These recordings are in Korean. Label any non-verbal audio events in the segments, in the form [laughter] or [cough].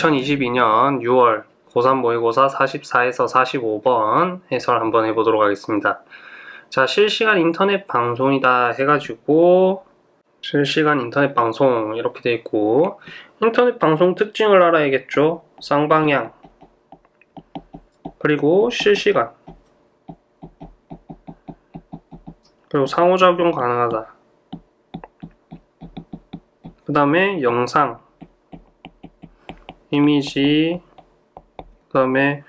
2022년 6월 고3 모의고사 44에서 45번 해설 한번 해보도록 하겠습니다. 자, 실시간 인터넷 방송이다 해가지고 실시간 인터넷 방송 이렇게 돼 있고 인터넷 방송 특징을 알아야겠죠. 쌍방향 그리고 실시간 그리고 상호작용 가능하다. 그 다음에 영상 이미지 그 다음에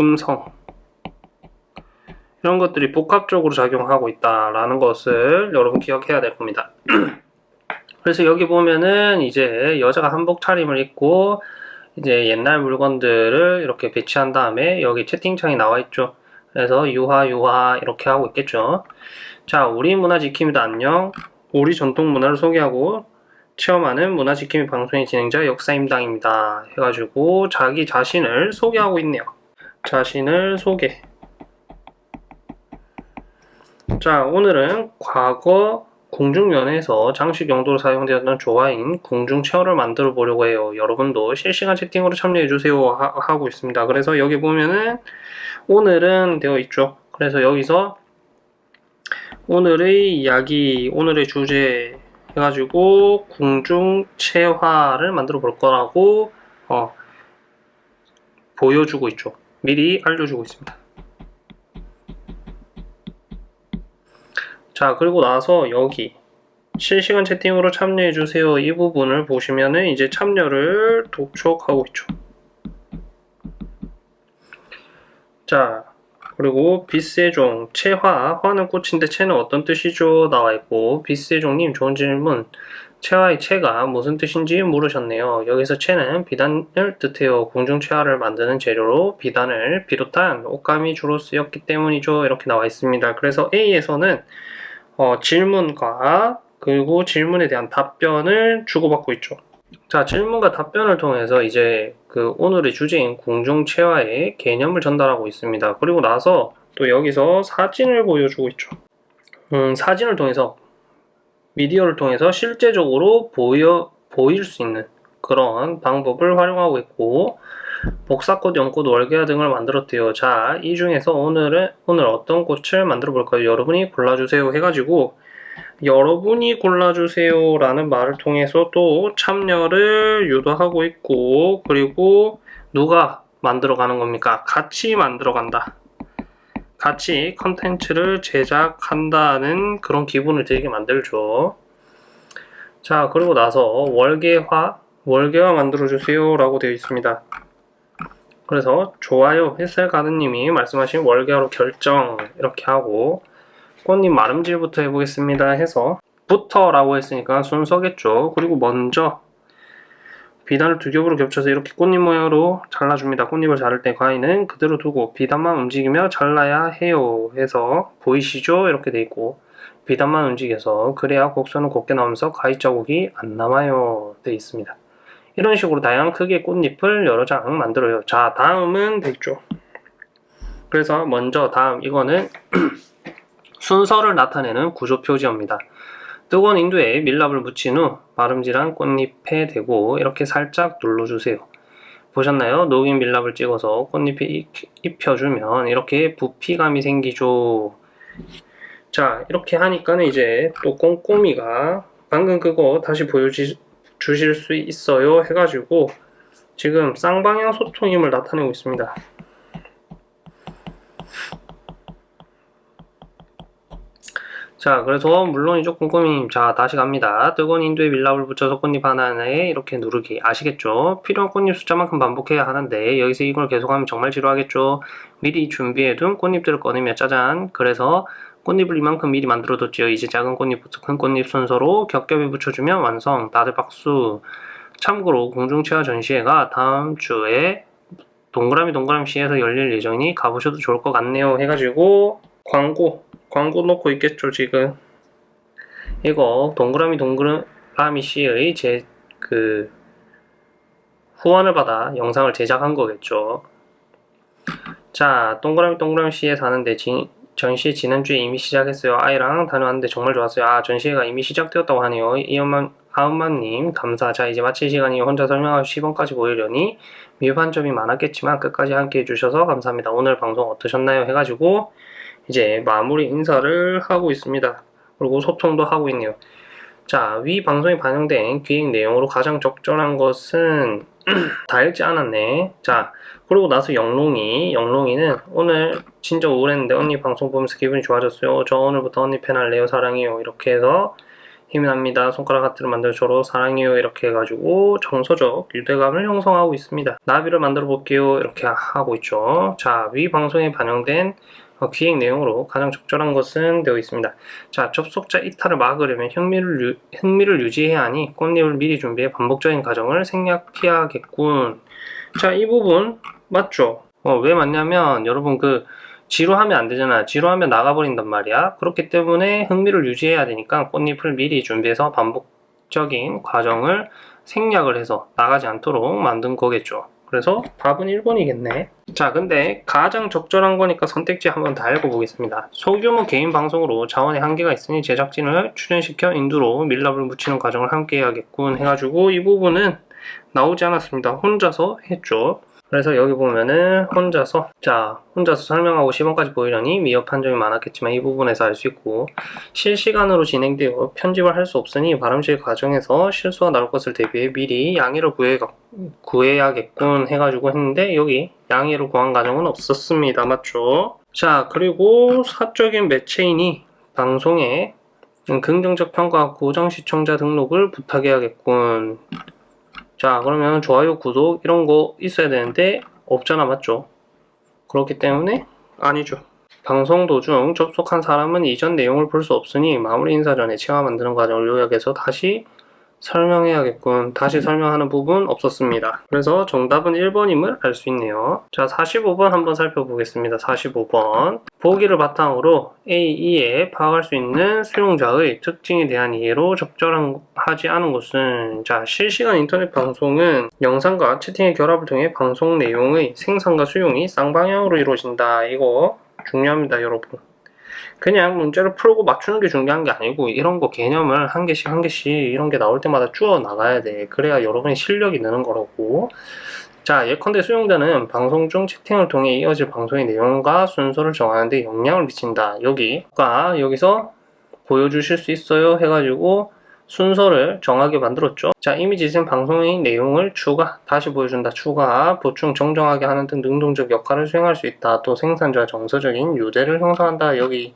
음성 이런 것들이 복합적으로 작용하고 있다라는 것을 여러분 기억해야 될 겁니다. [clears throat] 그래서 여기 보면은 이제 여자가 한복 차림을 입고 이제 옛날 물건들을 이렇게 배치한 다음에 여기 채팅창이 나와 있죠. 그래서 유화 유화 이렇게 하고 있겠죠. 자, 우리 문화 지킴이도 안녕. 우리 전통 문화를 소개하고 체험하는 문화지킴이 방송의 진행자 역사임당입니다. 해가지고 자기 자신을 소개하고 있네요. 자신을 소개. 자, 오늘은 과거 공중면에서 장식 용도로 사용되었던 조화인 공중체어를 만들어 보려고 해요. 여러분도 실시간 채팅으로 참여해 주세요 하 고 있습니다. 그래서 여기 보면은 오늘은 되어 있죠. 그래서 여기서 오늘의 이야기, 오늘의 주제 해가지고 궁중체화를 만들어 볼 거라고 어, 보여주고 있죠. 미리 알려주고 있습니다. 자 그리고 나서 여기 실시간 채팅으로 참여해주세요 이 부분을 보시면은 이제 참여를 독촉하고 있죠. 자 그리고 비세종, 채화, 화는 꽃인데 채는 어떤 뜻이죠? 나와있고 비세종님 좋은 질문 채화의 채가 무슨 뜻인지 물으셨네요. 여기서 채는 비단을 뜻해요. 공중채화를 만드는 재료로 비단을 비롯한 옷감이 주로 쓰였기 때문이죠. 이렇게 나와 있습니다. 그래서 A에서는 어, 질문과 그리고 질문에 대한 답변을 주고받고 있죠. 자, 질문과 답변을 통해서 이제 그 오늘의 주제인 공중체화의 개념을 전달하고 있습니다. 그리고 나서 또 여기서 사진을 보여주고 있죠. 음, 사진을 통해서 미디어를 통해서 실제적으로 보여, 보일 수 있는 그런 방법을 활용하고 있고 복사꽃, 연꽃, 월계화 등을 만들었대요. 자, 이 중에서 오늘은 오늘 어떤 꽃을 만들어 볼까요? 여러분이 골라주세요 해가지고 여러분이 골라주세요 라는 말을 통해서 또 참여를 유도하고 있고 그리고 누가 만들어가는 겁니까? 같이 만들어간다. 같이 컨텐츠를 제작한다는 그런 기분을 들게 만들죠. 자 그리고 나서 월계화 월계화 만들어주세요 라고 되어 있습니다. 그래서 좋아요 햇살가드님이 말씀하신 월계화로 결정 이렇게 하고 꽃잎 마름질부터 해보겠습니다 해서 부터라고 했으니까 순서겠죠. 그리고 먼저 비단을 두 겹으로 겹쳐서 이렇게 꽃잎 모양으로 잘라줍니다. 꽃잎을 자를 때 가위는 그대로 두고 비단만 움직이며 잘라야 해요 해서 보이시죠? 이렇게 돼 있고 비단만 움직여서 그래야 곡선은 곱게 나오면서 가위 자국이 안 남아요 돼 있습니다. 이런 식으로 다양한 크기의 꽃잎을 여러 장 만들어요. 자 다음은 됐죠. 그래서 먼저 다음 이거는 [clears throat] 순서를 나타내는 구조 표지입니다. 뜨거운 인두에 밀랍을 묻힌 후 마름질한 꽃잎에 대고 이렇게 살짝 눌러주세요. 보셨나요? 녹인 밀랍을 찍어서 꽃잎에 입혀주면 이렇게 부피감이 생기죠. 자 이렇게 하니까는 이제 또 꼼꼼이가 방금 그거 다시 보여주실 수 있어요 해가지고 지금 쌍방향 소통임을 나타내고 있습니다. 자 그래서 물론이죠 꼼꼼히 자 다시 갑니다. 뜨거운 인두에 밀랍을 붙여서 꽃잎 하나에 이렇게 누르기. 아시겠죠? 필요한 꽃잎 숫자만큼 반복해야 하는데 여기서 이걸 계속하면 정말 지루하겠죠? 미리 준비해둔 꽃잎들을 꺼내며 짜잔. 그래서 꽃잎을 이만큼 미리 만들어뒀죠 이제 작은 꽃잎부터 큰 꽃잎 순서로 겹겹이 붙여주면 완성. 다들 박수. 참고로 공중체화 전시회가 다음 주에 동그라미 동그라미 시에서 열릴 예정이니 가보셔도 좋을 것 같네요 해가지고 광고 광고 놓고 있겠죠 지금 이거 동그라미 동그라미 씨의 제 그 후원을 받아 영상을 제작한 거겠죠 자 동그라미 동그라미 씨에 사는데 진, 전시회 지난주에 이미 시작했어요. 아이랑 다녀왔는데 정말 좋았어요. 아, 전시회가 이미 시작되었다고 하네요. 이엄만, 아엄마님, 감사. 자, 이제 마칠 시간이 혼자 설명하고 시범까지 보이려니 미흡한 점이 많았겠지만 끝까지 함께 해주셔서 감사합니다. 오늘 방송 어떠셨나요? 해가지고 이제 마무리 인사를 하고 있습니다. 그리고 소통도 하고 있네요. 자, 위 방송에 반영된 기획 내용으로 가장 적절한 것은 [clears throat] 다 읽지 않았네. 자, 그러고 나서 영롱이, 영롱이는 오늘 진짜 우울했는데 언니 방송 보면서 기분이 좋아졌어요. 저 오늘부터 언니 팬 할래요. 사랑해요. 이렇게 해서 힘이 납니다. 손가락 하트를 만들어 저로 사랑해요. 이렇게 해가지고 정서적 유대감을 형성하고 있습니다. 나비를 만들어 볼게요. 이렇게 하고 있죠. 자, 위 방송에 반영된 어, 기획 내용으로 가장 적절한 것은 되어 있습니다. 자, 접속자 이탈을 막으려면 흥미를, 유, 흥미를 유지해야 하니 꽃잎을 미리 준비해 반복적인 과정을 생략해야겠군. 자, 이 부분 맞죠? 어, 왜 맞냐면 여러분 그 지루하면 안 되잖아. 지루하면 나가버린단 말이야. 그렇기 때문에 흥미를 유지해야 되니까 꽃잎을 미리 준비해서 반복적인 과정을 생략을 해서 나가지 않도록 만든 거겠죠. 그래서 답은 1번이겠네. 자, 근데 가장 적절한 거니까 선택지 한번 다 읽어보겠습니다. 소규모 개인 방송으로 자원의 한계가 있으니 제작진을 출연시켜 인두로 밀랍을 묻히는 과정을 함께 해야겠군 해가지고 이 부분은 나오지 않았습니다. 혼자서 했죠. 그래서 여기 보면은 혼자서 자 혼자서 설명하고 시범까지 보이려니 미흡한 점이 많았겠지만 이 부분에서 알 수 있고 실시간으로 진행되어 편집을 할 수 없으니 발음실 과정에서 실수가 나올 것을 대비해 미리 양해를 구해, 구해야겠군 해가지고 했는데 여기 양해를 구한 과정은 없었습니다. 맞죠? 자 그리고 사적인 매체인이 방송에 긍정적 평가와 고정 시청자 등록을 부탁해야겠군 자 그러면 좋아요 구독 이런 거 있어야 되는데 없잖아 맞죠? 그렇기 때문에 아니죠. 방송 도중 접속한 사람은 이전 내용을 볼 수 없으니 마무리 인사 전에 체화 만드는 과정을 요약해서 다시 설명해야겠군. 다시 설명하는 부분 없었습니다. 그래서 정답은 1번임을 알 수 있네요. 자, 45번 한번 살펴보겠습니다. 45번. 보기를 바탕으로 A, E에 파악할 수 있는 수용자의 특징에 대한 이해로 적절하지 않은 것은 자, 실시간 인터넷 방송은 영상과 채팅의 결합을 통해 방송 내용의 생산과 수용이 쌍방향으로 이루어진다. 이거 중요합니다, 여러분. 그냥 문제를 풀고 맞추는 게 중요한 게 아니고 이런 거 개념을 한 개씩 한 개씩 이런 게 나올 때마다 쭈어 나가야 돼. 그래야 여러분의 실력이 느는 거라고. 자, 예컨대 수용자는 방송 중 채팅을 통해 이어질 방송의 내용과 순서를 정하는데 영향을 미친다. 여기가 여기서 보여주실 수 있어요 해가지고 순서를 정하게 만들었죠. 자, 이미지는 방송의 내용을 추가, 다시 보여준다, 추가, 보충, 정정하게 하는 등 능동적 역할을 수행할 수 있다. 또 생산자 정서적인 유대를 형성한다. 여기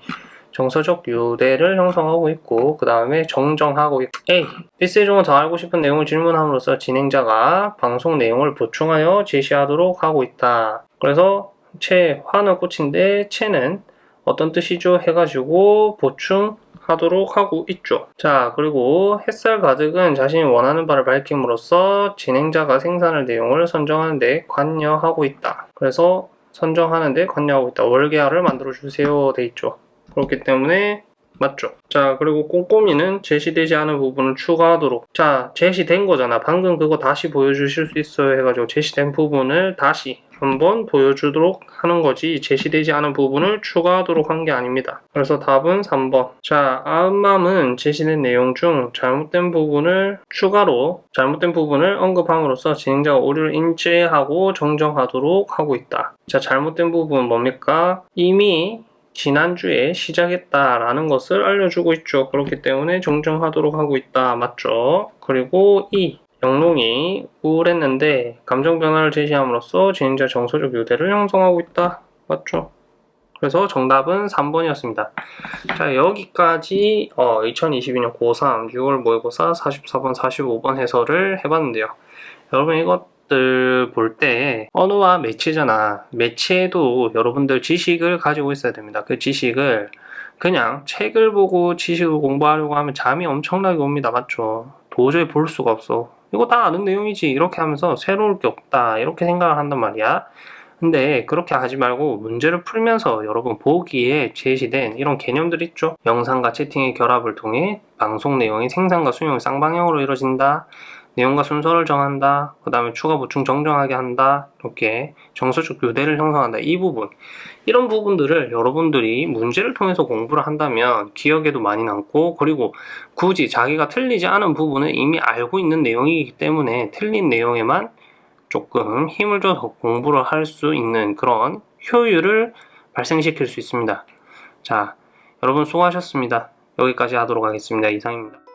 정서적 유대를 형성하고 있고 그 다음에 정정하고 있고 A. 비세종은 더 알고 싶은 내용을 질문함으로써 진행자가 방송 내용을 보충하여 제시하도록 하고 있다. 그래서 채, 화는 꽃인데 채는 어떤 뜻이죠? 해가지고 보충 하도록 하고 있죠. 자, 그리고 햇살 가득은 자신이 원하는 바를 밝힘으로써 진행자가 생산할 내용을 선정하는데 관여하고 있다. 그래서 선정하는데 관여하고 있다. 월계화를 만들어주세요. 돼 있죠. 그렇기 때문에 맞죠? 자, 그리고 꼼꼼히는 제시되지 않은 부분을 추가하도록. 자, 제시된 거잖아. 방금 그거 다시 보여주실 수 있어요. 해가지고 제시된 부분을 다시 한번 보여주도록 하는 거지 제시되지 않은 부분을 추가하도록 한 게 아닙니다. 그래서 답은 3번. 자, 아음맘은 제시된 내용 중 잘못된 부분을 추가로 잘못된 부분을 언급함으로써 진행자가 오류를 인지하고 정정하도록 하고 있다. 자, 잘못된 부분은 뭡니까? 이미 지난주에 시작했다라는 것을 알려주고 있죠. 그렇기 때문에 정정하도록 하고 있다. 맞죠? 그리고 이 영롱이 우울했는데 감정 변화를 제시함으로써 진행자 정서적 유대를 형성하고 있다. 맞죠? 그래서 정답은 3번이었습니다. 자, 여기까지 어, 2022년 고3 6월 모의고사 44번, 45번 해설을 해봤는데요. 여러분 이것들 볼 때 언어와 매체잖아. 매체도 여러분들 지식을 가지고 있어야 됩니다. 그 지식을 그냥 책을 보고 지식을 공부하려고 하면 잠이 엄청나게 옵니다. 맞죠? 도저히 볼 수가 없어. 이거 다 아는 내용이지. 이렇게 하면서 새로울 게 없다. 이렇게 생각을 한단 말이야. 근데 그렇게 하지 말고 문제를 풀면서 여러분 보기에 제시된 이런 개념들 있죠? 영상과 채팅의 결합을 통해 방송 내용이 생산과 수용이 쌍방향으로 이루어진다 내용과 순서를 정한다. 그 다음에 추가 보충 정정하게 한다. 이렇게 정서적 교대를 형성한다. 이 부분. 이런 부분들을 여러분들이 문제를 통해서 공부를 한다면 기억에도 많이 남고 그리고 굳이 자기가 틀리지 않은 부분을 이미 알고 있는 내용이기 때문에 틀린 내용에만 조금 힘을 줘서 공부를 할 수 있는 그런 효율을 발생시킬 수 있습니다. 자, 여러분 수고하셨습니다. 여기까지 하도록 하겠습니다. 이상입니다.